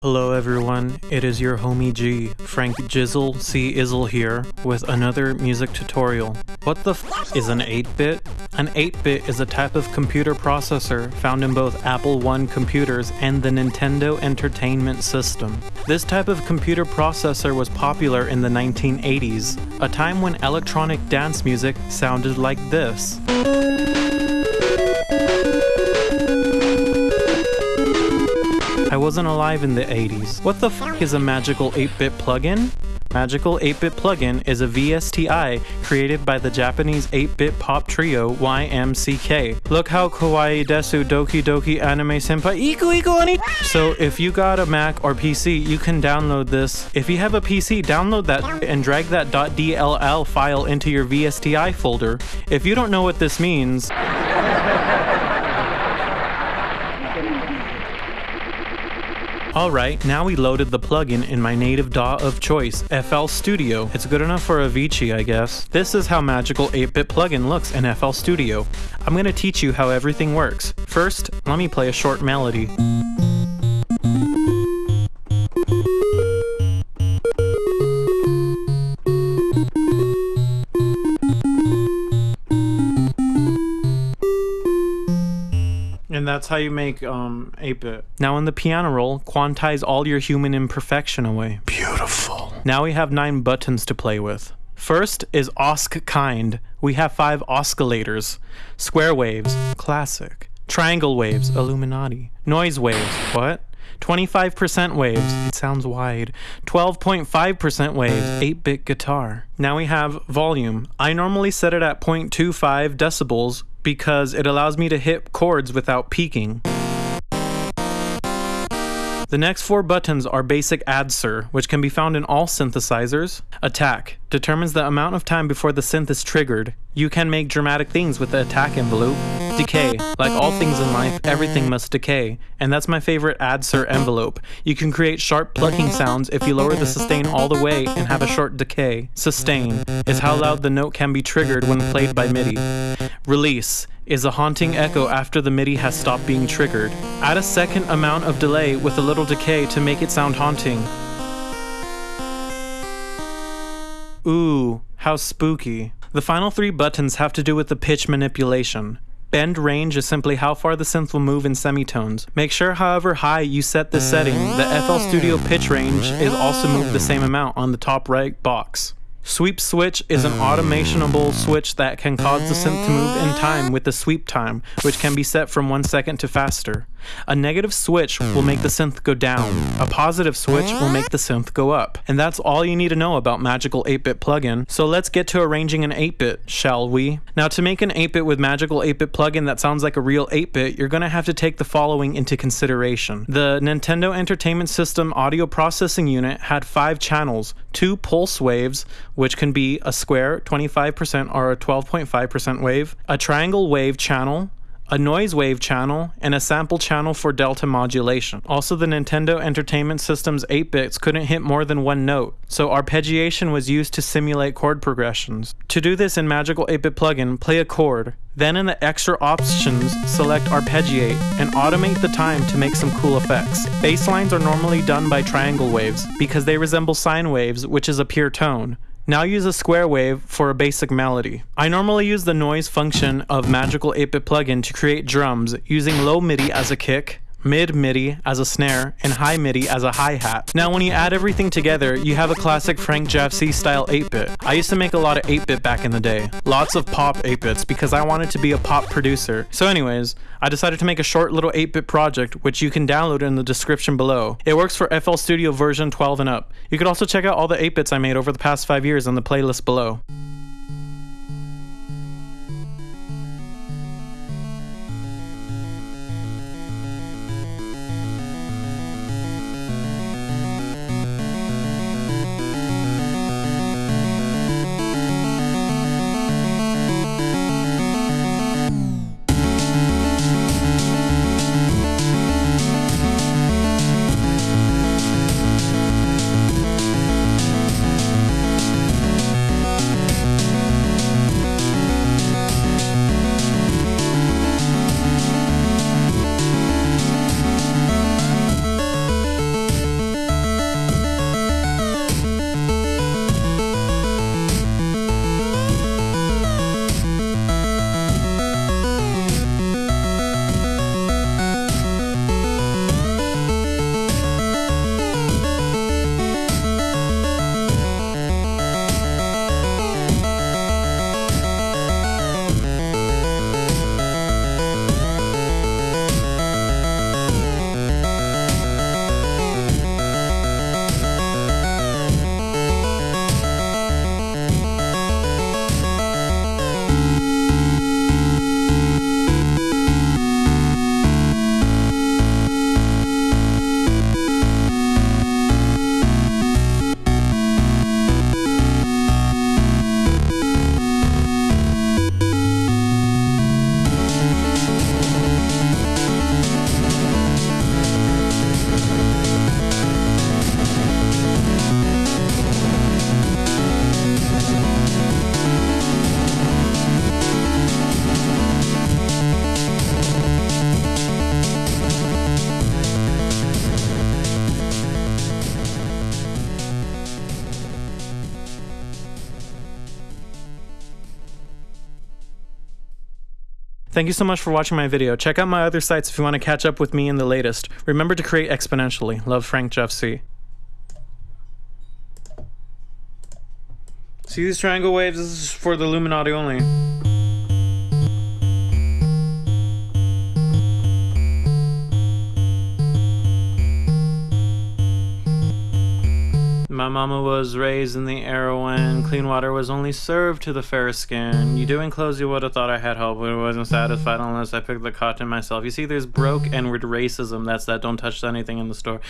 Hello everyone, it is your homie G, Frank Jizzle C Izzle here, with another music tutorial. What the f is an 8-bit? An 8-bit is a type of computer processor found in both Apple I computers and the Nintendo Entertainment System. This type of computer processor was popular in the 1980s, a time when electronic dance music sounded like this. Wasn't alive in the 80s. What the f is a magical 8-bit plugin? Magical 8-bit plugin is a VSTI created by the Japanese 8-bit pop trio YMCK. Look how kawaii desu doki doki anime senpai iku iku ani. So if you got a Mac or PC, you can download this. If you have a PC, download that and drag that .dll file into your VSTI folder. If you don't know what this means, Alright, now we loaded the plugin in my native DAW of choice, FL Studio. It's good enough for Avicii, I guess. This is how Magical 8-Bit plugin looks in FL Studio. I'm gonna teach you how everything works. First, let me play a short melody. That's how you make um 8-bit. Now in the piano roll, quantize all your human imperfection away. Beautiful. Now we have nine buttons to play with. First is Osc kind. We have five oscillators. Square waves, classic. Triangle waves, Illuminati. Noise waves, what? 25% waves, it sounds wide. 12.5% waves, 8 bit guitar. Now we have volume. I normally set it at 0.25 decibels because it allows me to hit chords without peaking. The next four buttons are basic ADSR, which can be found in all synthesizers. Attack determines the amount of time before the synth is triggered. You can make dramatic things with the attack envelope. Decay, like all things in life, everything must decay, and that's my favorite ADSR envelope. You can create sharp plucking sounds if you lower the sustain all the way and have a short decay. Sustain is how loud the note can be triggered when played by MIDI. Release is a haunting echo after the MIDI has stopped being triggered. Add a second amount of delay with a little decay to make it sound haunting. Ooh, how spooky. The final three buttons have to do with the pitch manipulation. Bend range is simply how far the synth will move in semitones. Make sure however high you set the setting, the FL Studio pitch range is also moved the same amount on the top right box. Sweep switch is an automationable switch that can cause the synth to move in time with the sweep time, which can be set from 1 second to faster. A negative switch will make the synth go down. A positive switch will make the synth go up. And that's all you need to know about Magical 8-Bit plugin. So let's get to arranging an 8-bit, shall we? Now to make an 8-bit with Magical 8-Bit plugin that sounds like a real 8-bit, you're going to have to take the following into consideration. The Nintendo Entertainment System audio processing unit had 5 channels, 2 pulse waves, which can be a square 25% or a 12.5% wave, a triangle wave channel, a noise wave channel, and a sample channel for delta modulation. Also, the Nintendo Entertainment System's 8 bits couldn't hit more than one note, so arpeggiation was used to simulate chord progressions. To do this in Magical 8 bit plugin, play a chord. Then in the extra options, select arpeggiate and automate the time to make some cool effects. Bass lines are normally done by triangle waves because they resemble sine waves, which is a pure tone. Now use a square wave for a basic melody. I normally use the noise function of Magical 8-Bit plugin to create drums using low MIDI as a kick, mid MIDI as a snare, and high MIDI as a hi-hat. Now when you add everything together, you have a classic Frank JavCee style 8-bit. I used to make a lot of 8-bit back in the day. Lots of pop 8-bits because I wanted to be a pop producer. So anyways, I decided to make a short little 8-bit project which you can download in the description below. It works for FL Studio version 12 and up. You could also check out all the 8-bits I made over the past 5 years in the playlist below. Thank you so much for watching my video. Check out my other sites if you want to catch up with me in the latest. Remember to create exponentially. Love Frank JavCee. See these triangle waves? This is for the Illuminati only. My mama was raised in the era when clean water was only served to the fair skin. You doing clothes, you would have thought I had help, but I wasn't satisfied unless I picked the cotton myself. You see, there's broke and racism. That's that don't touch anything in the store.